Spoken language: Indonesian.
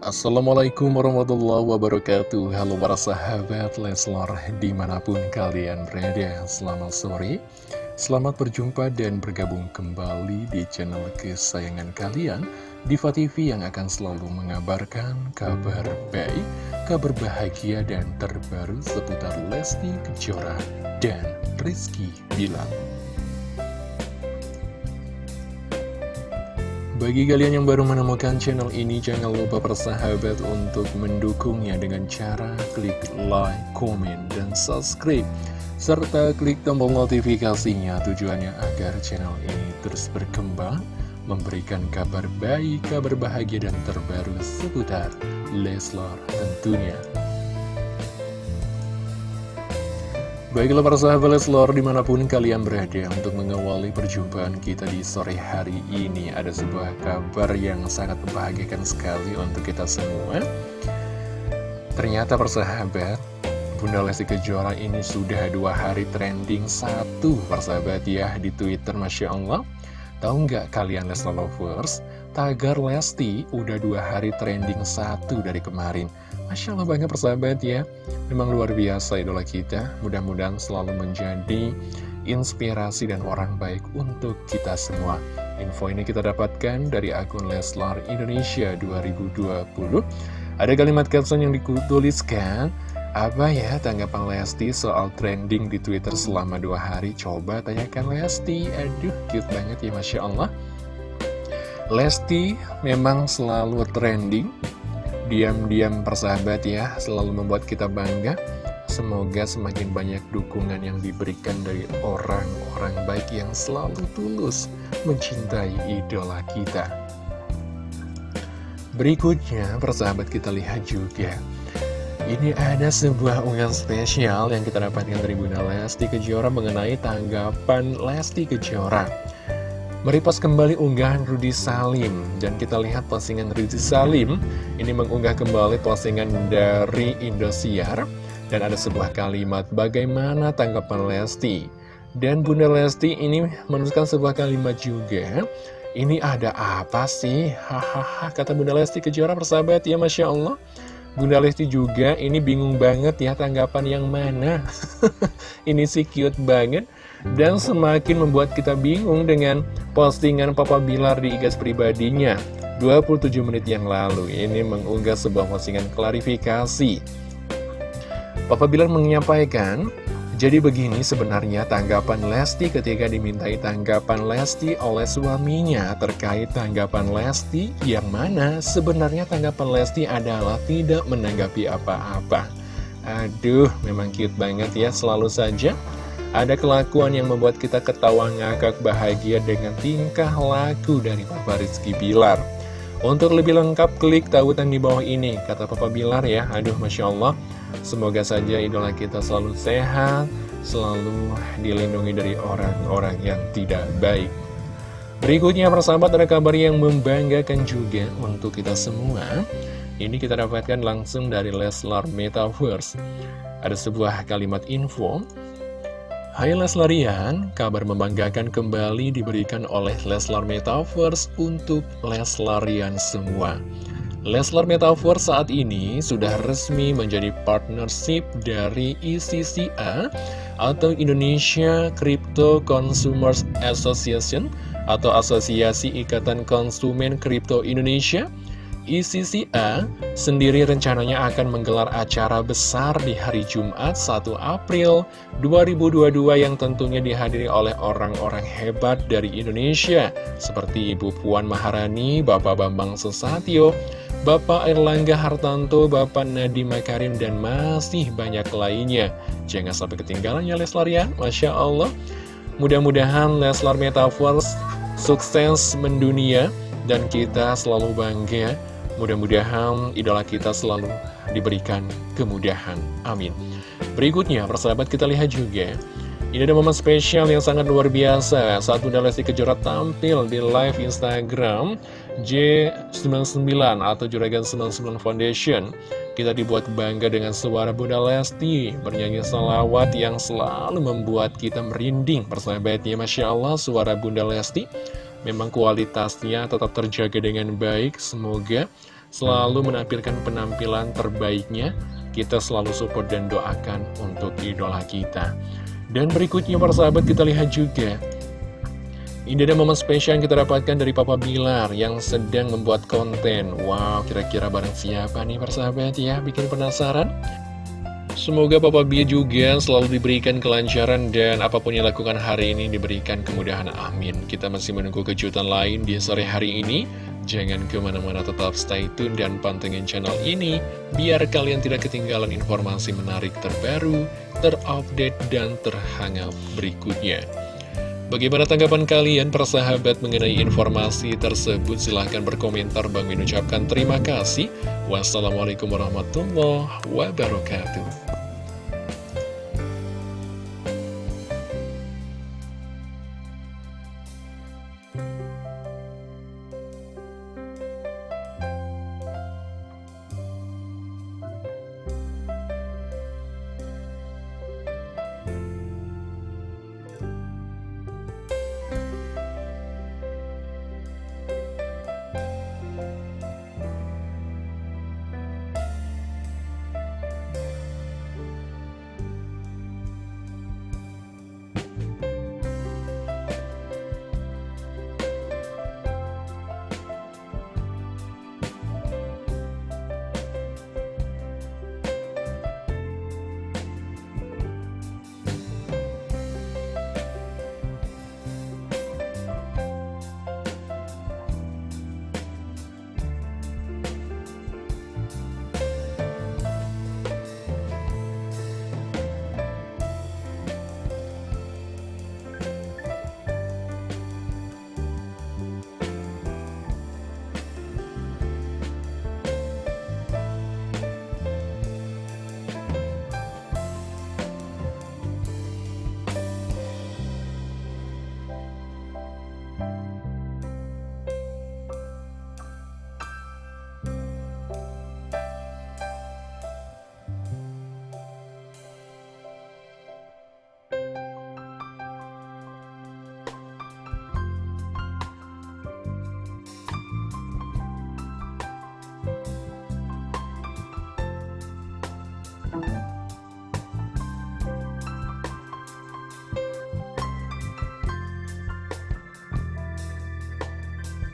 Assalamualaikum warahmatullahi wabarakatuh. Halo para sahabat Leslar di mana pun kalian berada Selamat sore. Selamat berjumpa dan bergabung kembali di channel kesayangan kalian Diva TV yang akan selalu mengabarkan kabar baik Kabar bahagia dan terbaru seputar Lesti Kejora dan Rizky Bilar Bagi kalian yang baru menemukan channel ini, jangan lupa persahabat untuk mendukungnya dengan cara klik like, komen, dan subscribe. Serta klik tombol notifikasinya tujuannya agar channel ini terus berkembang, memberikan kabar baik, kabar bahagia, dan terbaru seputar Leslar tentunya. Baiklah para sahabat Leslor di mana pun kalian berada untuk mengawali perjumpaan kita di sore hari ini Ada sebuah kabar yang sangat membahagiakan sekali untuk kita semua. Ternyata persahabat Bunda Lesti Kejora ini sudah dua hari trending satu persahabat ya di Twitter Masya Allah. Tahu nggak kalian Leslar Lovers? Tagar Lesti udah dua hari trending satu dari kemarin Masya Allah banget persahabat ya. Memang luar biasa idola kita. Mudah-mudahan selalu menjadi inspirasi dan orang baik untuk kita semua. Info ini kita dapatkan dari akun Leslar Indonesia 2020 Ada kalimat caption yang dituliskan Apa ya tanggapan Lesti soal trending di Twitter selama dua hari? Coba tanyakan Lesti. Aduh cute banget ya Masya Allah. Lesti memang selalu trending diam-diam persahabat ya selalu membuat kita bangga. Semoga semakin banyak dukungan yang diberikan dari orang-orang baik yang selalu tulus mencintai idola kita. Berikutnya persahabat kita lihat juga. Ini ada sebuah unggahan spesial yang kita dapatkan dari Bunda Lesti Kejora mengenai tanggapan Lesti Kejora Meripas kembali unggahan Rudi Salim. Dan kita lihat postingan Rudi Salim. Ini mengunggah kembali postingan dari Indosiar. Dan ada sebuah kalimat Bagaimana tanggapan Lesti? Dan Bunda Lesti ini menuliskan sebuah kalimat juga Ini ada apa sih? Hahaha kata Bunda Lesti Kejora persahabat ya Masya Allah. Bunda Lesti juga ini bingung banget ya tanggapan yang mana. Ini sih cute banget dan semakin membuat kita bingung dengan postingan Papa Bilar di igas pribadinya 27 menit yang lalu ini mengunggah sebuah postingan klarifikasi Papa Bilar menyampaikan jadi begini sebenarnya tanggapan Lesti ketika dimintai tanggapan Lesti oleh suaminya terkait tanggapan Lesti yang mana sebenarnya tanggapan Lesti adalah tidak menanggapi apa-apa. Aduh, memang cute banget ya selalu saja ada kelakuan yang membuat kita ketawa ngakak bahagia dengan tingkah laku dari Papa Rizky Bilar. Untuk lebih lengkap, klik tautan di bawah ini, kata Papa Bilar ya. Aduh, Masya Allah. Semoga saja idola kita selalu sehat, selalu dilindungi dari orang-orang yang tidak baik. Berikutnya, persahabat, ada kabar yang membanggakan juga untuk kita semua. Ini kita dapatkan langsung dari Leslar Metaverse. Ada sebuah kalimat info Hai Leslarian, kabar membanggakan kembali diberikan oleh Leslar Metaverse untuk Leslarian semua. Leslar Metaverse saat ini sudah resmi menjadi partnership dari ICCA atau Indonesia Crypto Consumers Association atau Asosiasi Ikatan Konsumen Kripto Indonesia ICCA sendiri rencananya akan menggelar acara besar di hari Jumat 1 April 2022 yang tentunya dihadiri oleh orang-orang hebat dari Indonesia seperti Ibu Puan Maharani, Bapak Bambang Susatyo, Bapak Erlangga Hartanto, Bapak Nadiem Makarim, dan masih banyak lainnya. Jangan sampai ketinggalan ya Leslar ya, Masya Allah. Mudah-mudahan Leslar Metaverse sukses mendunia dan kita selalu bangga Mudah-mudahan idola kita selalu diberikan kemudahan. Amin. Berikutnya, persahabat kita lihat juga. Ini ada momen spesial yang sangat luar biasa saat Bunda Lesti Kejora tampil di live Instagram J99 atau Juragan 99 Foundation. Kita dibuat bangga dengan suara Bunda Lesti bernyanyi salawat yang selalu membuat kita merinding. Persahabatnya, Masya Allah, suara Bunda Lesti memang kualitasnya tetap terjaga dengan baik. Semoga selalu menampilkan penampilan terbaiknya. Kita selalu support dan doakan untuk idola kita. Dan berikutnya para sahabat kita lihat juga ini ada momen spesial yang kita dapatkan dari Papa Bilar yang sedang membuat konten. Wow, kira-kira barang siapa nih persahabat ya? Bikin penasaran? Semoga Papa Bia juga selalu diberikan kelancaran dan apa pun yang lakukan hari ini diberikan kemudahan. Amin. Kita masih menunggu kejutan lain di sore hari ini. Jangan ke mana-mana tetap stay tune dan pantengin channel ini biar kalian tidak ketinggalan informasi menarik terbaru, terupdate, dan terhangat berikutnya. Bagaimana tanggapan kalian persahabat mengenai informasi tersebut? Silahkan berkomentar. Bang Min ucapkan terima kasih. Wassalamualaikum warahmatullahi wabarakatuh.